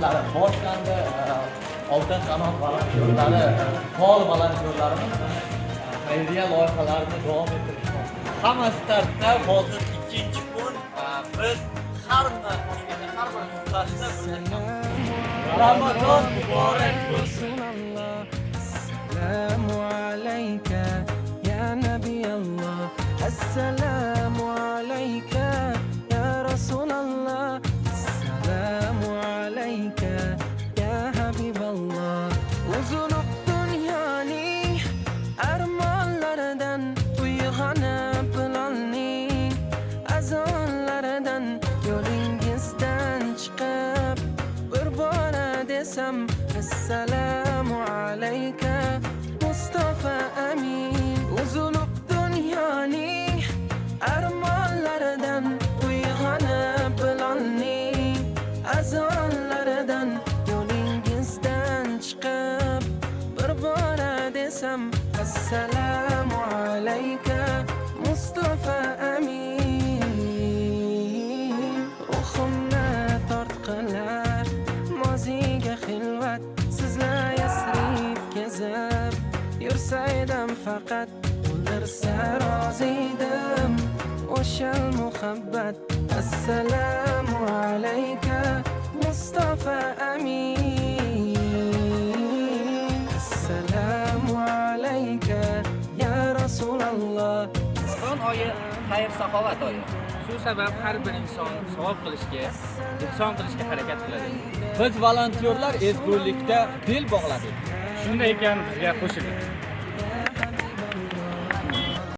ishlari boshlandi oltin qanot volontyorlari faol volontyorlarimiz xayriya loyihalarini davom ettirishmoqda hamma startda hozir ikkinchi kun biz har bir toshkentda har bir nuqtasida ramazon muborak bo'lsin السلام عليك يا نبي الله السلام azonlaridan yo'lingizdan chiqib bir bora desam assalomu alayka mustafa amin uzunluq dunyoning armonlaridan uyg'onib bilolning azonlaridan yo'lingizdan chiqib bir bora desam assalomu alayka mustafa amin kezib yursaydim faqat o'ldirsa roziydim o'shal muhabbat assalomu alayka mustafa amin assalomu alayka ya rasululloh Ramazon oyi xayr saxovat oyi. Shu sabab har bir inson savob qilishga, ehson qilishga harakat qiladi. biz volontyorlar ezgulikda bel bog'ladik Shunday ekan bizga qo'shiling.